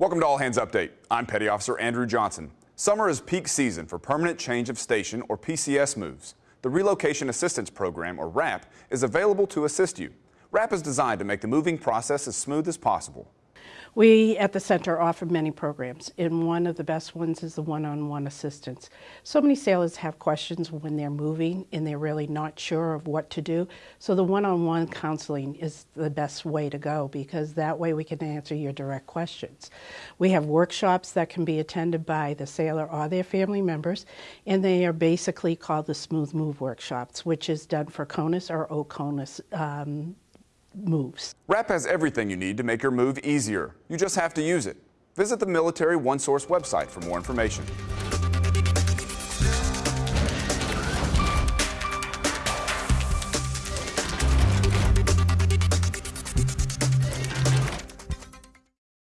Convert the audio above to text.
Welcome to All Hands Update. I'm Petty Officer Andrew Johnson. Summer is peak season for permanent change of station or PCS moves. The Relocation Assistance Program, or RAP, is available to assist you. RAP is designed to make the moving process as smooth as possible. We at the center offer many programs, and one of the best ones is the one-on-one assistance. So many sailors have questions when they're moving and they're really not sure of what to do. So the one-on-one counseling is the best way to go because that way we can answer your direct questions. We have workshops that can be attended by the sailor or their family members, and they are basically called the Smooth Move Workshops, which is done for CONUS or OCONUS um, moves. RAP has everything you need to make your move easier. You just have to use it. Visit the Military OneSource website for more information.